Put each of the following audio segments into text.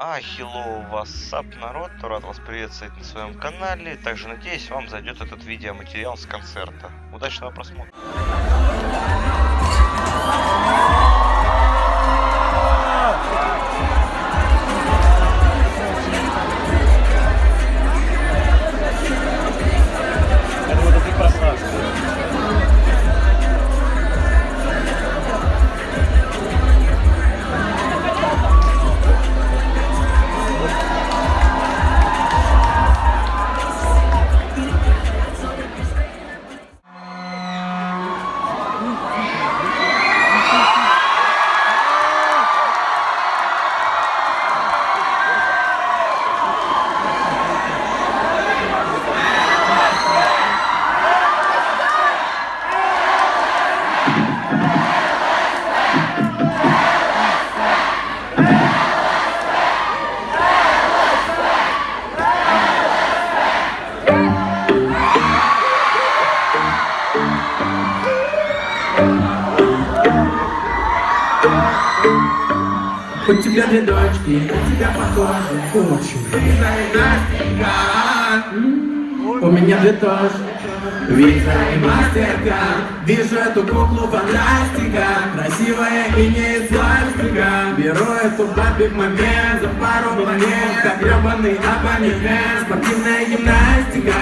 А, hello, what's народ, рад вас приветствовать на своем канале. Также надеюсь, вам зайдет этот видеоматериал с концерта. Удачного просмотра. Тоже. Виза и мастерка Вижу эту куклу фантастика Красивая и не из пластика Беру эту бабик момент За пару планет Как гребаный абонемент Спортивная гимнастика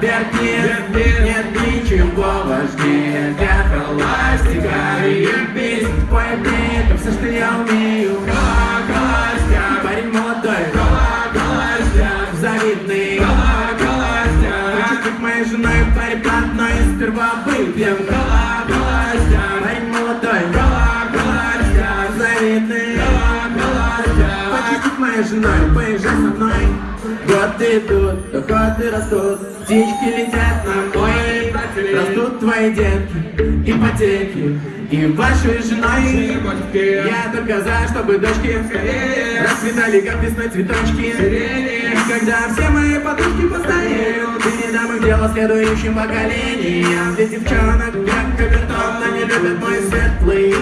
Вертит, нет ничего важнее Для холастика. И песен, пой мне Это все, что я умею. Холостяк, парень молодой Холостяк, завидный моей женой, парень блатной Сперва выпьем. Холостяк, парень молодой Холостяк, завидный. Хочешь быть моей женой, поезжай со мной. Годы идут, доходы растут Птички летят на мой Растут твои детки, ипотеки И вашей женой. Я только за, чтобы дочки Расцветали, как весной цветочки. И когда все мои подружки постареют Ты не дам их дело следующим поколениям. Ведь девчонок как капитон Они любят мой светлый.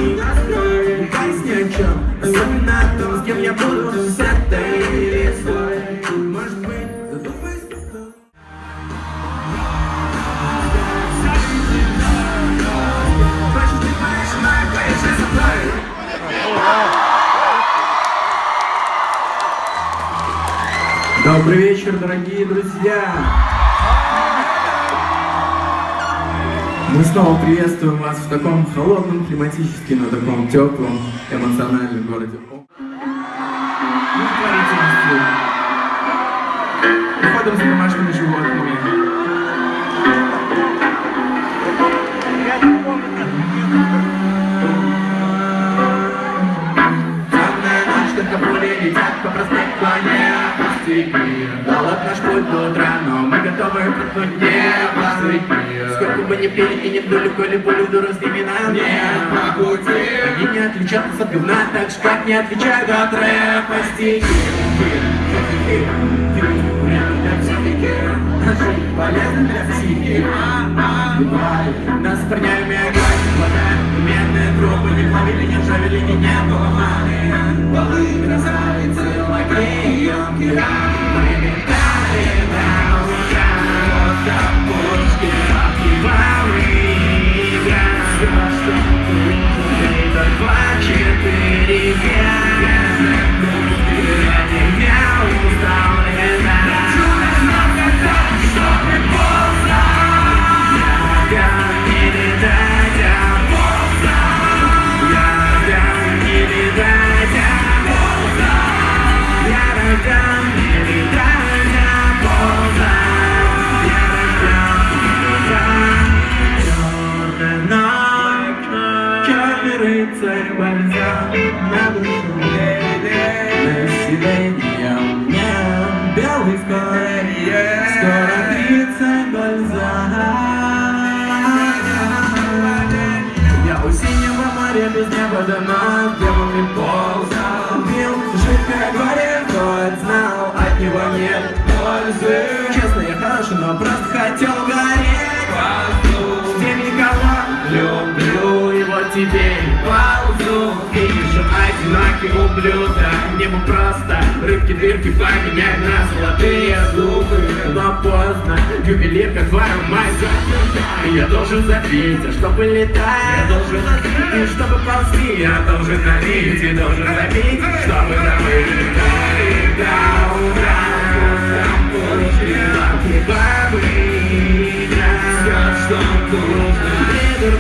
Ни о чем Особенно о том, с кем я буду с этой. лесой вечер, дорогие друзья! Мы снова приветствуем вас в таком холодном, климатически, но таком теплом, эмоциональном городе. Уходом за домашними животными. По проспекту, не пустяки Голод наш путь до утра, но мы готовы проткнуть небо Сколько бы ни пили и не вдули, коли с ними нам нет по пути. Они не отличат нас от говна, так же как не отличают от рэпа стихи Полезно для психики Нас парнями играть хватает Медные трубы не плавили, не ржавели, не не было маны Полы красавицы, лакеи, емкие Мы летали на белый скоро тридцать бальзам. Я у синего моря без неба давно Демонный ползал. Бил жидкое горе, хоть знал От него нет пользы. Честно, я хороший, но просто хотел гореть. Где никого люблю вот теперь. Ползу Видишь, одинокий ублюдок. Небо просто рыбки дырки поменять на золотые зубы. Но поздно, ювелир как варом май Я должен забить, а чтобы летать. Я должен и чтобы ползти Я должен налить и должен забить Чтобы забыть до утра все, что нужно. Литр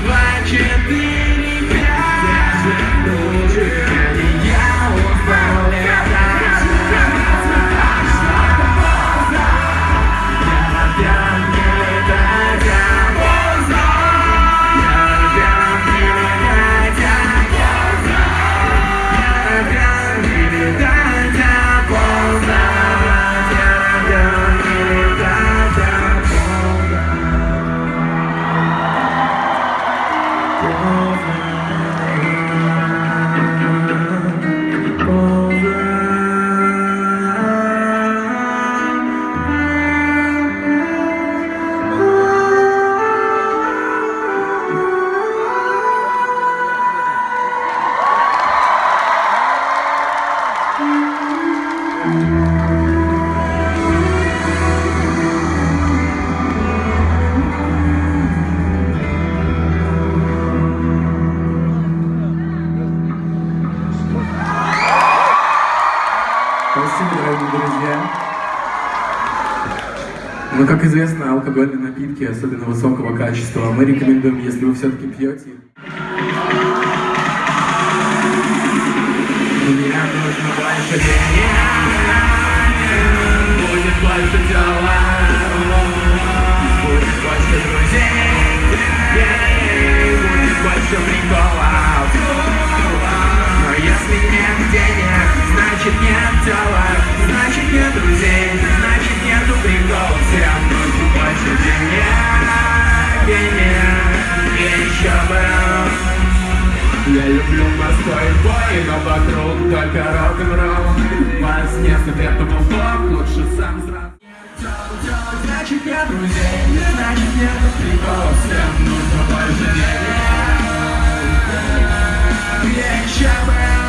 алкогольные напитки, особенно высокого качества, мы рекомендуем, если вы все-таки пьете. Нет денег, значит нет дела, значит нет друзей, люблю морской бой, но вокруг только рок-н-ролл Вас нет, это был топ, лучше сам сразу Значит нет друзей, значит нет приколов Всем нужно больше денег. Еще бы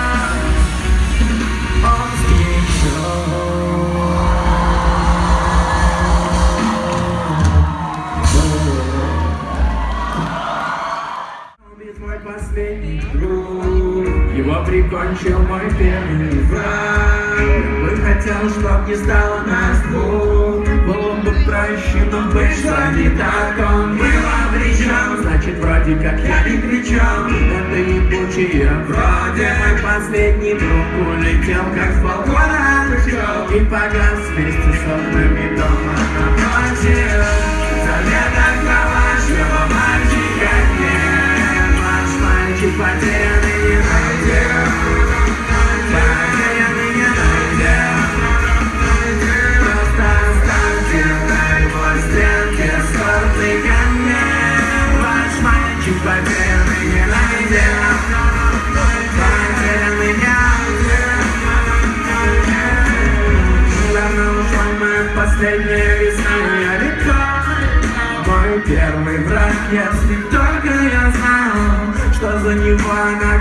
мой последний друг Его прикончил мой первый враг. Бы хотел, чтоб не стало нас двух. Был он бы прощен, вышло не так. Он был обречен, значит вроде как я не кричал. Это ебучие вроде. Мой последний друг улетел как с балкона И погас вместе с окнами дома напротив If I dare, you do. Что за него она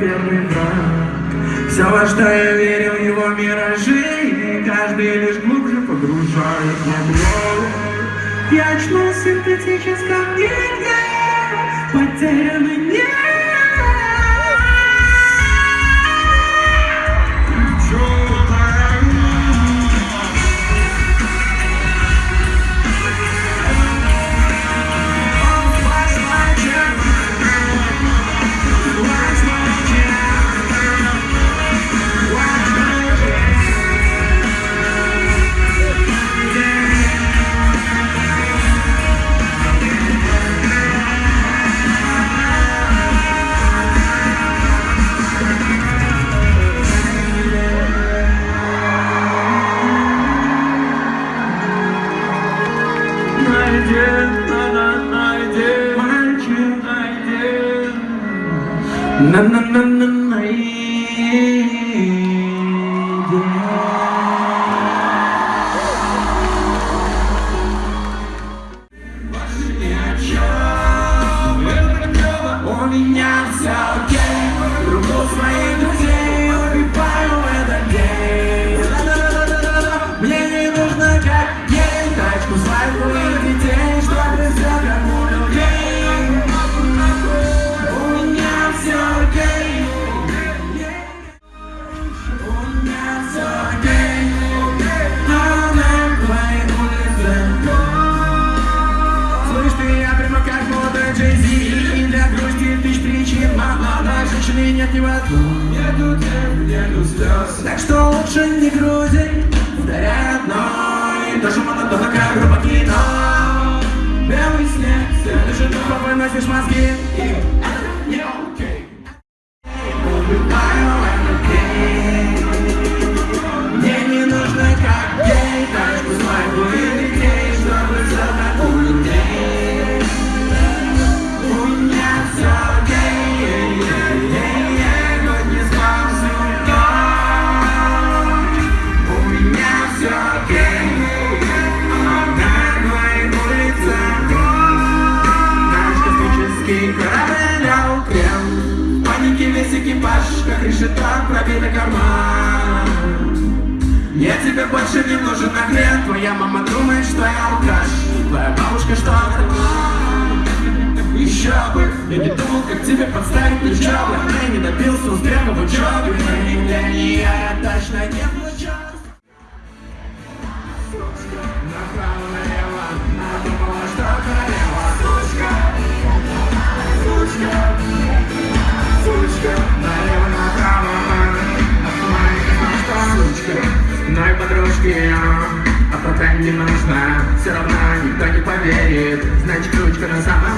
первый враг. Все, во что я верил, его миражи, и каждый лишь глубже погружает в облог. Я очнулся в синтетическом мире,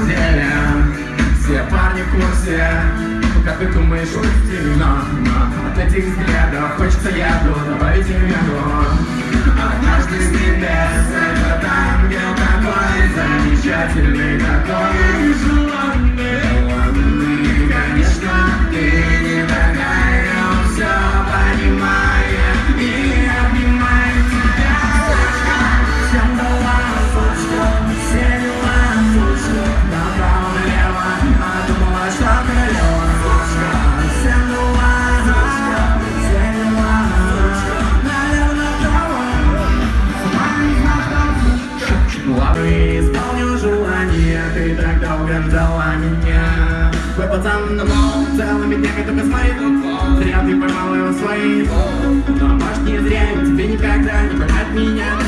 деле Все парни в курсе Пока ты думаешь, что но, От этих взглядов хочется яду Добавить им яду А каждый слепец Это ангел такой Замечательный такой Зря ты поймал его в свои Но может не зря тебе никогда не понять меня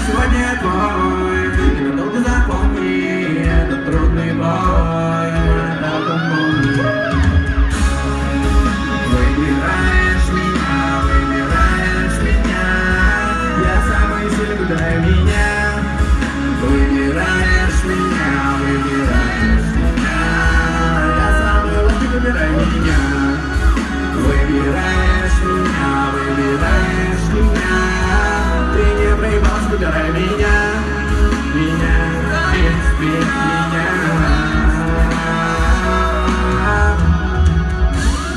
выбирай меня Меня, без меня.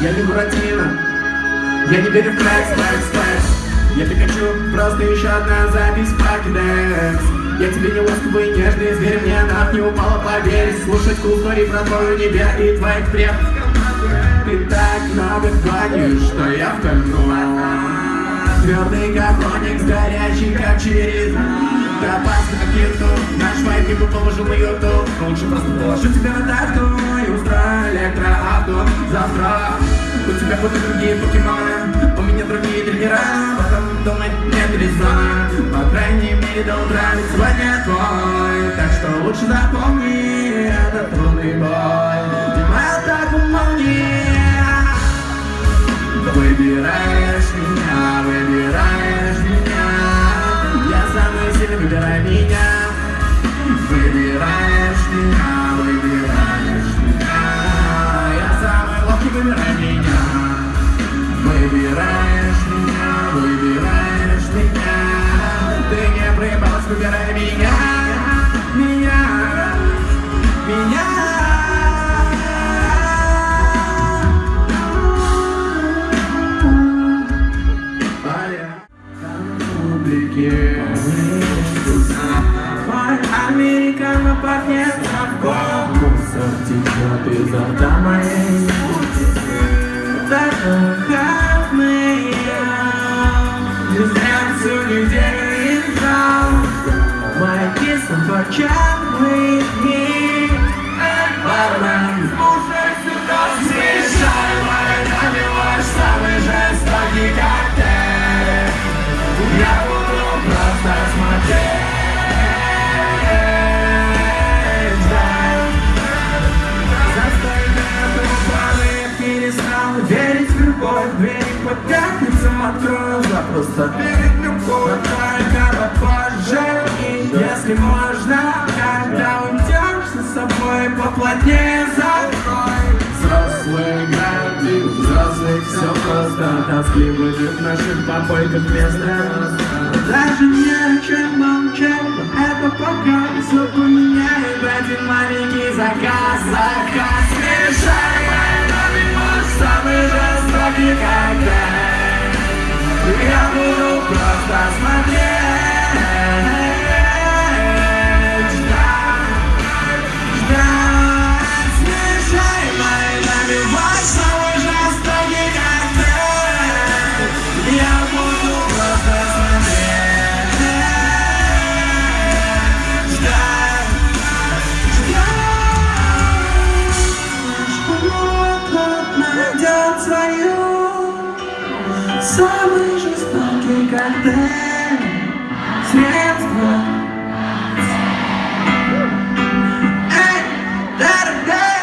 Я не Буратино Я не верю в флекс, флекс, флекс Я Пикачу, просто еще одна запись в Покедекс Я тебе не ласковый, нежный зверь, мне нах не упала, поверь. Слушать story про твою небе и твоих предков Ты так много гонишь, что я в кольну Твердый как оникс, горячий как через Ты опасный как YouTube Наш вайп не положил на YouTube Лучше просто положу тебя на тачку И устрою электроавто Завтра. У тебя будут другие покемоны У меня другие тренера Потом думать нет резона. По крайней мере до утра сегодня твой Так что лучше запомни Это трудный бой Выбираешь меня, выбираешь меня. Я самый сильный, выбирай меня. Выбираешь меня, выбираешь меня. Я самый ловкий, выбирай меня. Выбираешь меня, выбираешь меня. Ты не проебалась, выбирай меня американо пахнет совком Мусор течет изо рта моей Так выходные Не зря всю неделю играл Мои торчат дни запросто перед любовь Но только попозже. И если можно, когда уйдешь за собой Поплотнее закрой. Взрослые играют и взрослых все просто. Тоскливо жить в наших попойках вместо Даже не о чем молчать, но это пока Все поменяет. Один маленький заказ Заказ мешай, наливай самый жестокий коктейль Я буду просто смотреть коктейль Средство Эй, дорогая,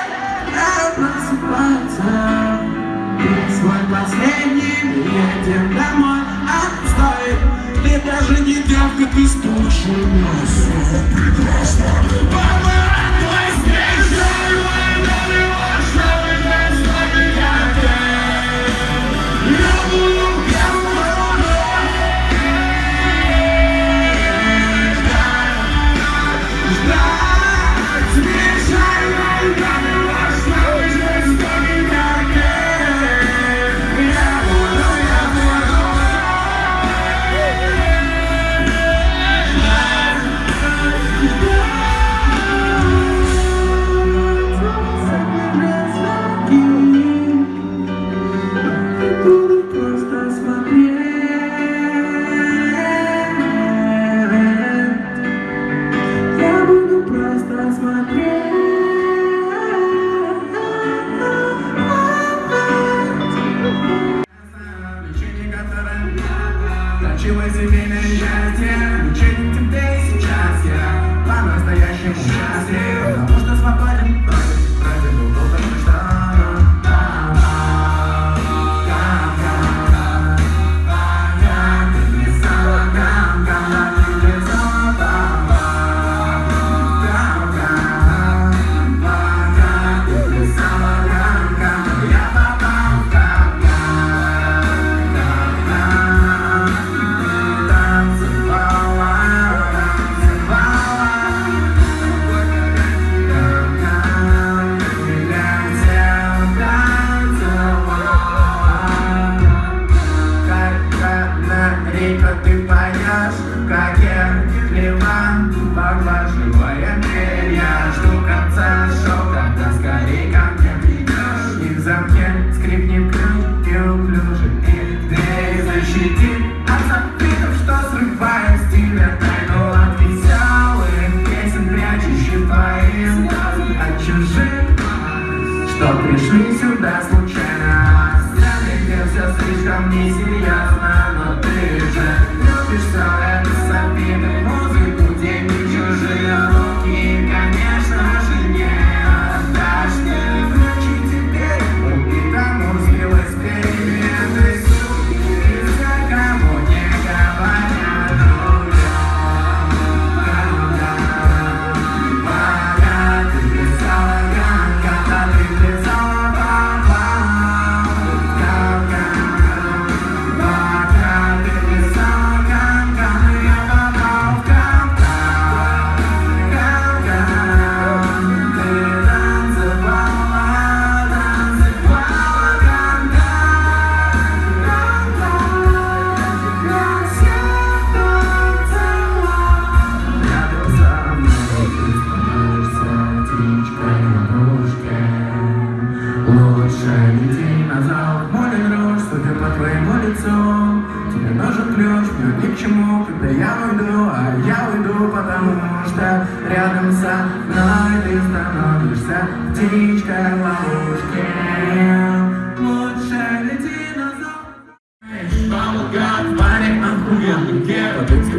надо просыпаться Ты свой последний, едем домой А, стой, ты даже не девка, ты спущен Прекрасно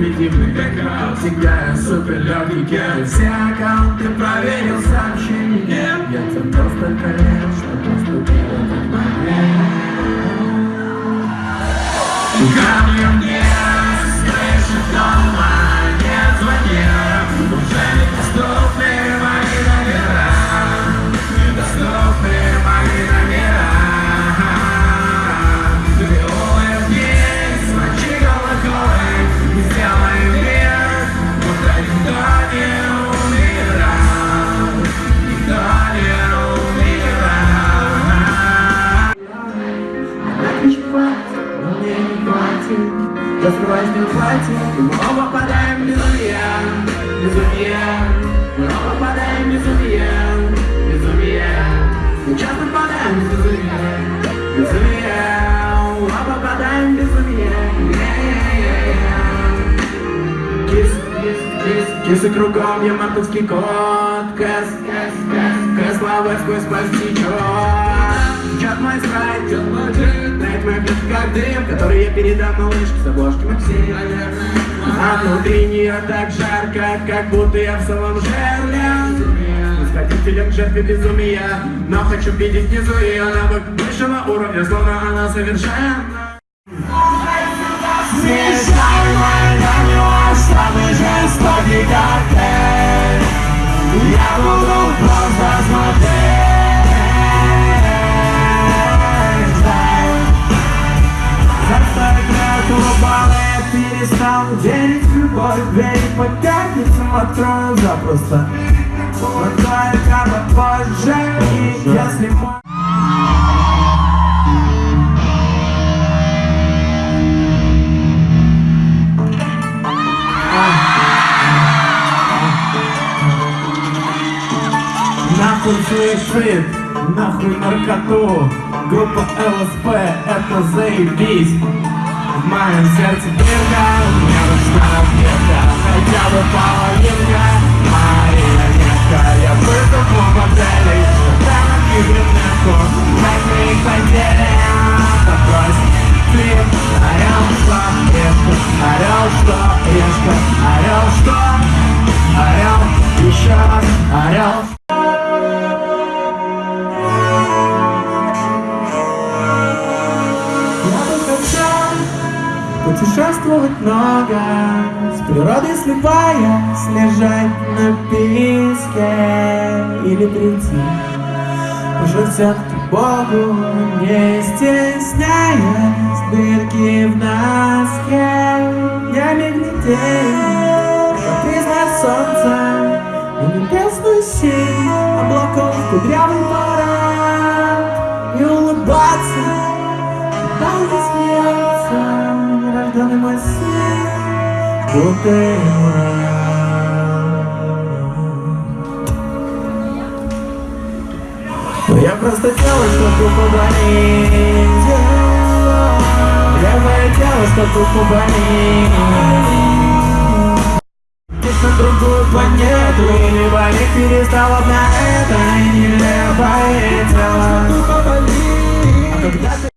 экспедитивный бэкграунд Всегда я супер легкий кер Все аккаунты проверил сообщения Я тебе просто колен, что поступил этот момент Я скрываюсь не хватит, и мы оба падаем в безумие Безумие. Мы оба падаем в безумие Безумие. Мы часто падаем в безумие Безумие. Оба падаем в безумие Кис, кис, кис, кисы кругом, я мартовский кот. Кэс, кэс, кэс, кэс, лава сквозь пасть мой страйк, течет мой джин Тает мой пьет как дым, который я передам малышке с обложки Максим А внутри нее так жарко, как будто я в самом жерле. Восходителем к безумия Но хочу видеть внизу ее навык высшего уровня Словно она совершенна. Смешай мой намек, самый жестокий коктейль открою запросто. Вот только попозже И если мой Нахуй суицид, нахуй наркоту. Группа ЛСП, это заебись. В моем сердце дырка, мне нужна Now we're falling back Уже все-таки Богу Не стесняясь Дырки в носке. Я мигнетею Как признак солнца На небесную синь Облаков кудрявый парад. И улыбаться там не смеется нерожденный мой сын, будто ему хотела, чтобы поболеть. Я хотела, чтобы поболеть. Здесь на другую планету Или болеть перестала на этой нелепое тело А когда ты